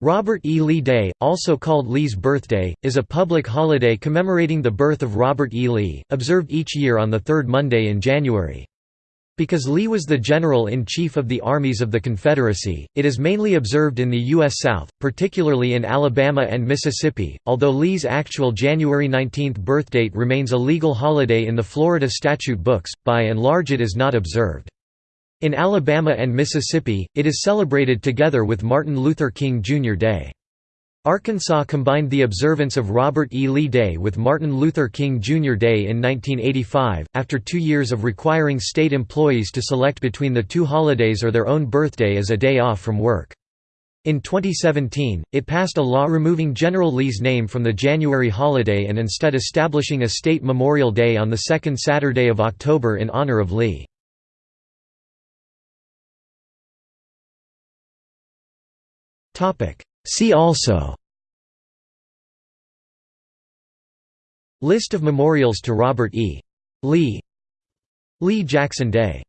Robert E. Lee Day, also called Lee's Birthday, is a public holiday commemorating the birth of Robert E. Lee, observed each year on the third Monday in January. Because Lee was the General-in-Chief of the Armies of the Confederacy, it is mainly observed in the U.S. South, particularly in Alabama and Mississippi, although Lee's actual January 19 birthdate remains a legal holiday in the Florida statute books, by and large it is not observed. In Alabama and Mississippi, it is celebrated together with Martin Luther King Jr. Day. Arkansas combined the observance of Robert E. Lee Day with Martin Luther King Jr. Day in 1985, after two years of requiring state employees to select between the two holidays or their own birthday as a day off from work. In 2017, it passed a law removing General Lee's name from the January holiday and instead establishing a state Memorial Day on the second Saturday of October in honor of Lee. See also. List of memorials to Robert E. Lee. Lee Jackson Day